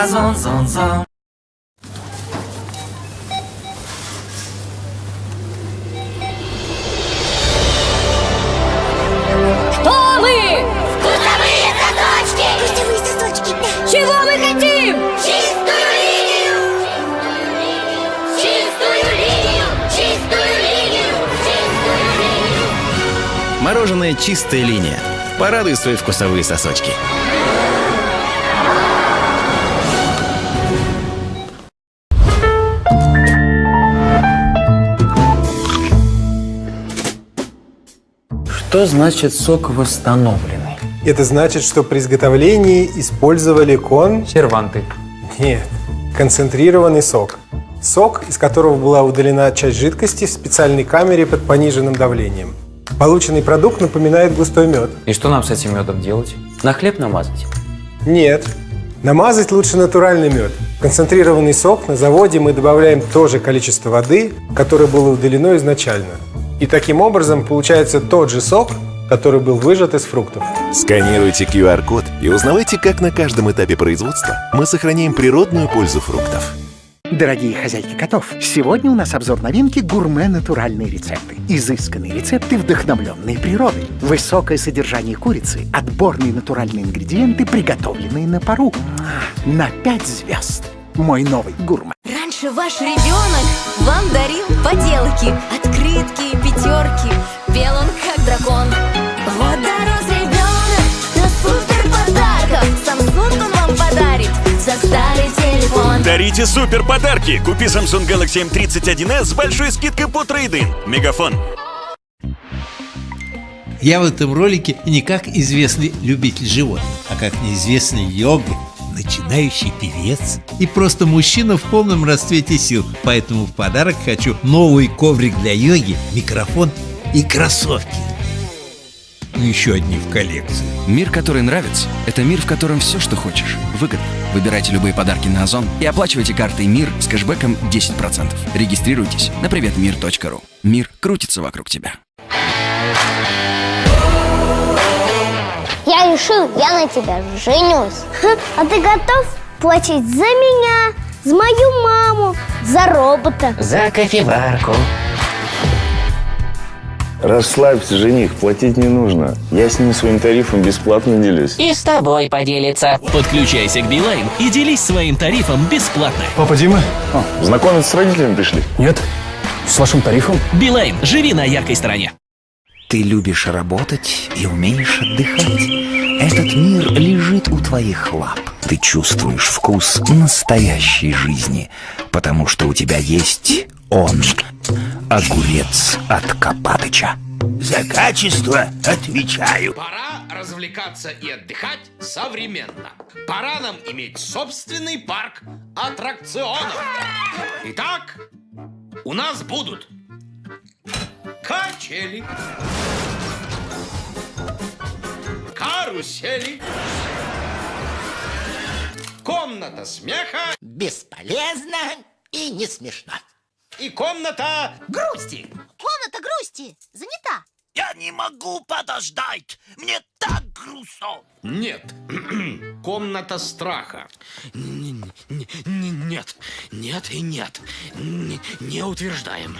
Озон, зон, зон Кто мы? Вкусовые сосочки! Вкусовые сосочки, да! Чего мы хотим? Чистую линию! Чистую линию! Чистую линию! Чистую линию! Мороженое «Чистая линия». Порадуй свои вкусовые сосочки. Что значит сок восстановленный? Это значит, что при изготовлении использовали кон... Серванты. Нет, концентрированный сок. Сок, из которого была удалена часть жидкости в специальной камере под пониженным давлением. Полученный продукт напоминает густой мед. И что нам с этим медом делать? На хлеб намазать? Нет. Намазать лучше натуральный мед. Концентрированный сок на заводе мы добавляем то же количество воды, которое было удалено изначально. И таким образом получается тот же сок, который был выжат из фруктов. Сканируйте QR-код и узнавайте, как на каждом этапе производства мы сохраняем природную пользу фруктов. Дорогие хозяйки котов, сегодня у нас обзор новинки гурме-натуральные рецепты. Изысканные рецепты, вдохновленные природой. Высокое содержание курицы, отборные натуральные ингредиенты, приготовленные на пару. На пять звезд. Мой новый гурме. Раньше ваш ребенок вам дарил поделки, открытки, пятерки. Пел он как дракон. Вот дорос ребенок до супер подарков. Samsung он вам подарит за старый телефон. Дарите супер подарки! Купи Samsung Galaxy M31s с большой скидкой по трейдин. Мегафон. Я в этом ролике не как известный любитель животных, а как неизвестный йога, начинающий певец и просто мужчина в полном расцвете сил. Поэтому в подарок хочу новый коврик для йоги, микрофон и кроссовки. Ну, Еще одни в коллекции. Мир, который нравится, это мир, в котором все, что хочешь, выгодно. Выбирайте любые подарки на Озон и оплачивайте картой МИР с кэшбэком 10%. Регистрируйтесь на приветмир.ру. Мир крутится вокруг тебя. Я решил, я на тебя женюсь. А ты готов платить за меня, за мою маму, за робота? За кофеварку. Расслабься, жених, платить не нужно. Я с ним своим тарифом бесплатно делюсь. И с тобой поделится. Подключайся к Билайн и делись своим тарифом бесплатно. Папа Дима? А, знакомиться с родителями пришли? Нет. С вашим тарифом? Билайн, живи на яркой стороне. Ты любишь работать и умеешь отдыхать. Этот мир лежит у твоих лап. Ты чувствуешь вкус настоящей жизни, потому что у тебя есть он. Огурец от Копатыча. За качество отвечаю. Пора развлекаться и отдыхать современно. Пора нам иметь собственный парк аттракционов. Итак, у нас будут качели, карусели, комната смеха Бесполезно и не смешно. и комната Грусти. Комната грусти занята. Я не могу подождать. Мне так грустно. Нет. Комната страха. Н- Нет. Нет и нет. Н- Не утверждаем.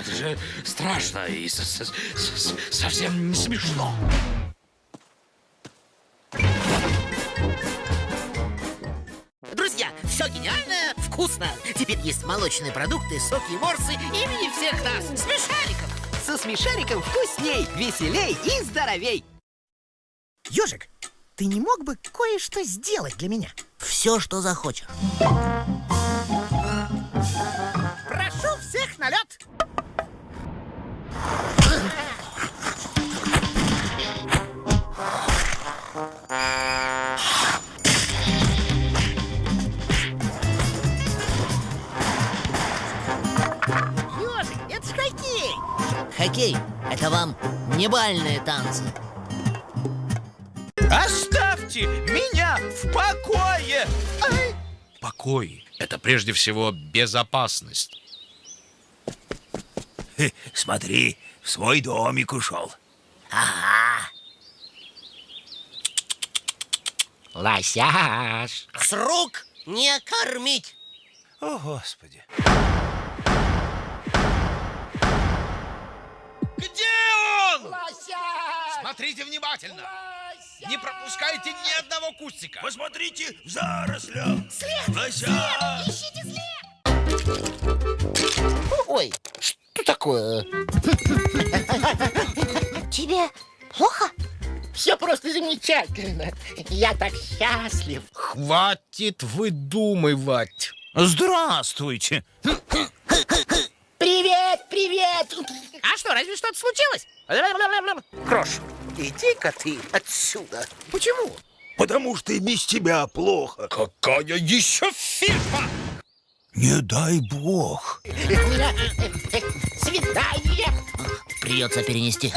Это же страшно и со- со- со- совсем не смешно. Друзья, все гениально, вкусно. Теперь есть молочные продукты, соки и морсы имени всех нас. Смешариков. Со смешариком вкусней, веселей и здоровей. Ежик, ты не мог бы кое-что сделать для меня? Все, что захочешь. Вам не бальные танцы. Оставьте меня в покое. Ай! Покой – это прежде всего безопасность. Смотри, в свой домик ушел. Ага. Лосяш. С рук не кормить. О, Господи. Где он? Смотрите внимательно. Не пропускайте ни одного кустика. Посмотрите в зарослях. След! Лося! Ищите след! Ой, что такое? Тебе плохо? Все просто замечательно. Я так счастлив. Хватит выдумывать. Здравствуйте. Привет, привет. А что, разве что-то случилось? Крош, иди-ка ты отсюда. Почему? Потому что и без тебя плохо. Какая еще фирма? Не дай бог. У меня э, свидание. Придется перенести.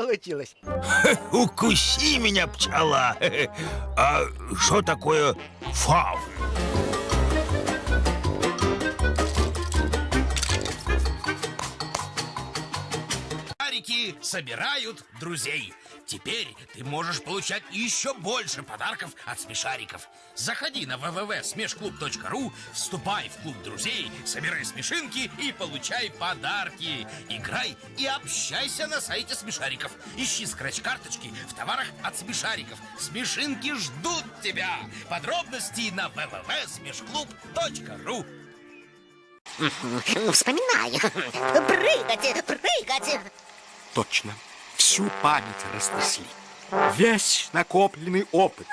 Получилось. Укуси меня, пчела. А что такое фав? Шарики собирают друзей. Теперь ты можешь получать еще больше подарков от смешариков. Заходи на www.смешклуб.ру, вступай в клуб друзей, собирай смешинки и получай подарки. Играй и общайся на сайте смешариков. Ищи скретч-карточки в товарах от смешариков. Смешинки ждут тебя. Подробности на www.смешклуб.ру Вспоминай. Прыгать, прыгать. Точно. Всю память разнесли. Весь накопленный опыт.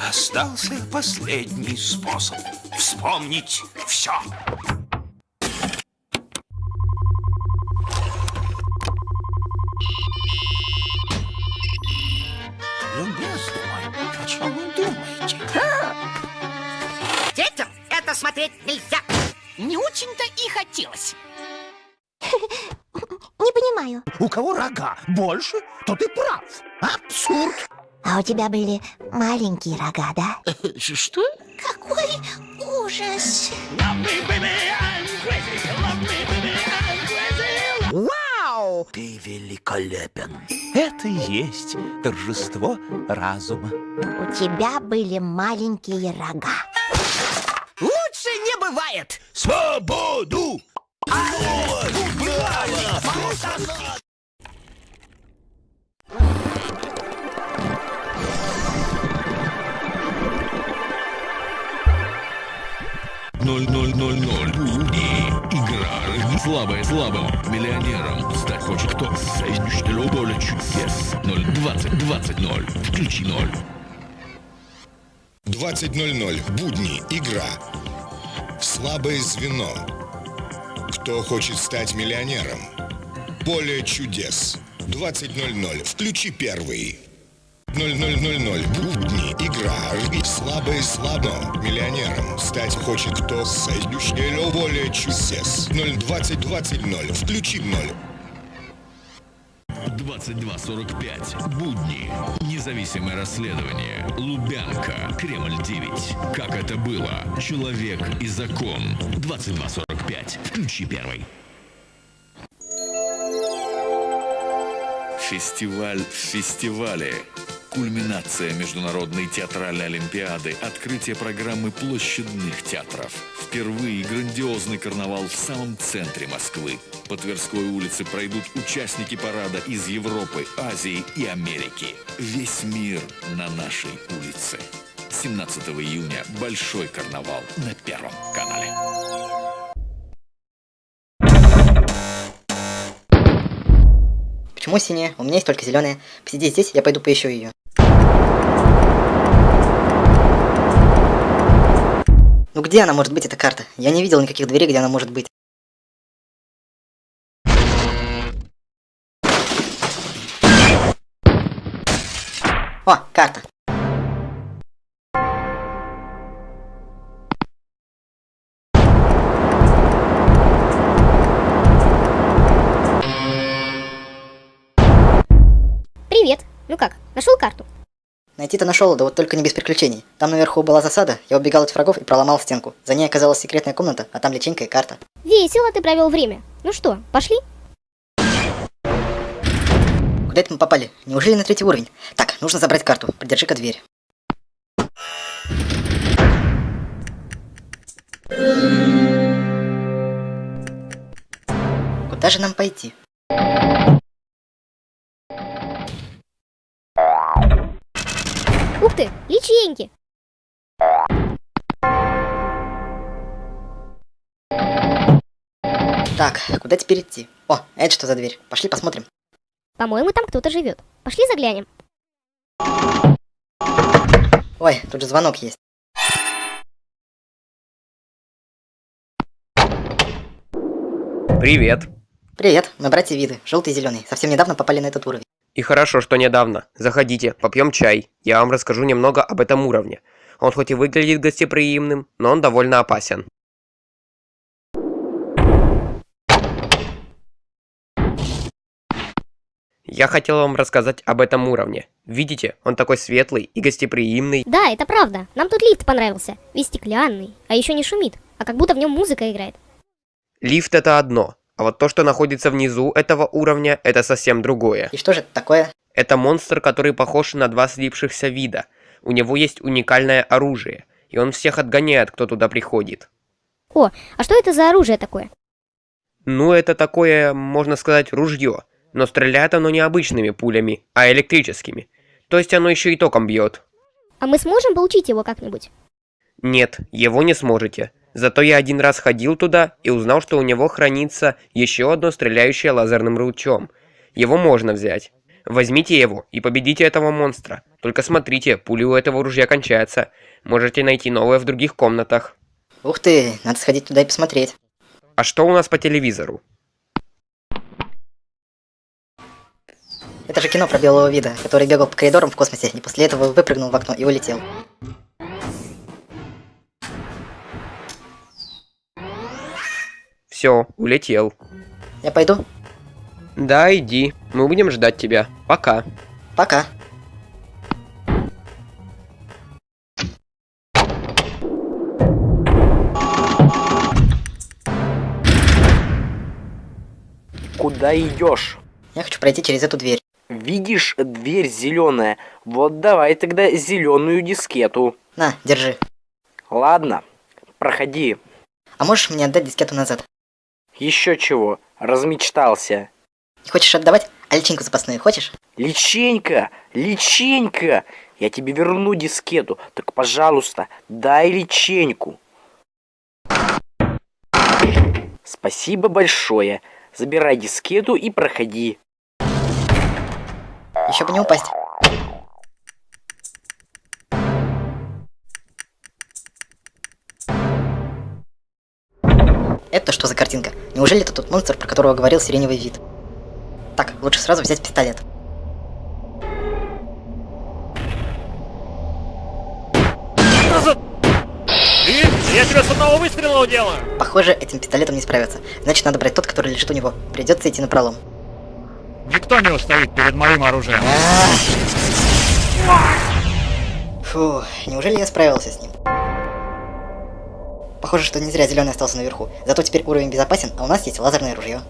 Остался последний способ вспомнить все. Любезный мой, о чем вы думаете? Детям это смотреть нельзя. Не очень-то и хотелось. Не понимаю. У кого рога больше, тот и прав. Абсурд. А у тебя были маленькие рога, да? Что? Какой ужас! Вау! Ты великолепен. Это и есть торжество разума. У тебя были маленькие рога. Лучше не бывает! Свободу! Ноль ноль ноль ноль. И игра. Слабая слабым. Миллионером стать хочет кто? Соединителю более чудес. Ноль двадцать двадцать ноль. Включи ноль. 20.00. Будни. Игра. Слабое звено. Кто хочет стать миллионером? Поле чудес. 20.00. Включи первый. 0000. Будни. Игра. Рви. Слабое слабо. Миллионером. Стать хочет кто? Соединителю более чудес. 02020. Включи 0. 22.45. Будни. Независимое расследование. Лубянка. Кремль 9. Как это было? Человек и закон. 22.45. Включи первый. Фестиваль в фестивале. Кульминация Международной театральной олимпиады, открытие программы площадных театров. Впервые грандиозный карнавал в самом центре Москвы. По Тверской улице пройдут участники парада из Европы, Азии и Америки. Весь мир на нашей улице. 17 июня Большой карнавал на Первом канале. Почему синяя? У меня есть только зеленая. Посиди здесь, я пойду поищу ее. Ну где она может быть, эта карта? Я не видел никаких дверей, где она может быть. О, карта. Как, нашел карту? Найти-то нашел, да вот только не без приключений. Там наверху была засада, я убегал от врагов и проломал стенку. За ней оказалась секретная комната, а там личинка и карта. Весело ты провел время. Ну что, пошли? Куда это мы попали? Неужели на третий уровень? Так, нужно забрать карту. Придержи-ка дверь. Куда же нам пойти? Ух ты, личинки! Так, куда теперь идти? О, это что за дверь? Пошли посмотрим. По-моему, там кто-то живет. Пошли заглянем. Ой, тут же звонок есть. Привет. Привет, мы братья Виды, желтый и зеленый. Совсем недавно попали на этот уровень. И хорошо, что недавно. Заходите, попьем чай. Я вам расскажу немного об этом уровне. Он хоть и выглядит гостеприимным, но он довольно опасен. Я хотел вам рассказать об этом уровне. Видите, он такой светлый и гостеприимный. Да, это правда. Нам тут лифт понравился. Весь стеклянный, а еще не шумит, а как будто в нем музыка играет. Лифт это одно, а вот то, что находится внизу этого уровня, это совсем другое. И что же это такое? Это монстр, который похож на два слипшихся вида. У него есть уникальное оружие, и он всех отгоняет, кто туда приходит. О, а что это за оружие такое? Ну, это такое, можно сказать, ружье. Но стреляет оно не обычными пулями, а электрическими. То есть оно еще и током бьет. А мы сможем получить его как-нибудь? Нет, его не сможете. Зато я один раз ходил туда и узнал, что у него хранится еще одно стреляющее лазерным лучом. Его можно взять. Возьмите его и победите этого монстра. Только смотрите, пули у этого ружья кончаются. Можете найти новое в других комнатах. Ух ты, надо сходить туда и посмотреть. А что у нас по телевизору? Это же кино про белого вида, который бегал по коридорам в космосе и после этого выпрыгнул в окно и улетел. Все, улетел. Я пойду? Да, иди. Мы будем ждать тебя. Пока. Пока. Куда идешь? Я хочу пройти через эту дверь. Видишь, дверь зеленая. Вот давай тогда зеленую дискету. На, держи. Ладно, проходи. А можешь мне отдать дискету назад? Еще чего, размечтался. Не хочешь отдавать? А личинку запасную хочешь? Личенька, личенька, я тебе верну дискету, так пожалуйста, дай личеньку. Спасибо большое. Забирай дискету и проходи. Еще бы не упасть. Это что за картинка? Неужели это тот монстр, про которого говорил сиреневый вид? Так, лучше сразу взять пистолет. Я тебя с одного выстрела уделаю! Похоже, этим пистолетом не справиться. Значит, надо брать тот, который лежит у него. Придется идти на пролом. Никто не устоит перед моим оружием. Фу, неужели я справился с ним? Похоже, что не зря зеленый остался наверху. Зато теперь уровень безопасен, а у нас есть лазерное ружье.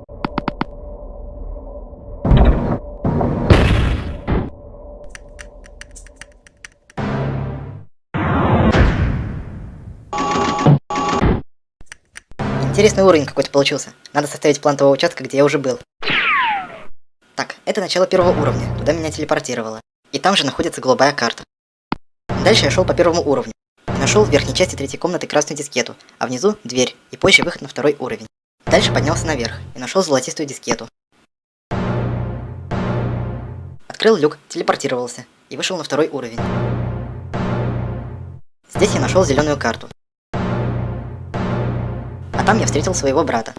Интересный уровень какой-то получился. Надо составить план того участка, где я уже был. Так, это начало первого уровня. Туда меня телепортировало. И там же находится голубая карта. Дальше я шел по первому уровню. Нашел в верхней части третьей комнаты красную дискету, а внизу дверь и позже выход на второй уровень. Дальше поднялся наверх и нашел золотистую дискету. Открыл люк, телепортировался и вышел на второй уровень. Здесь я нашел зеленую карту. А там я встретил своего брата.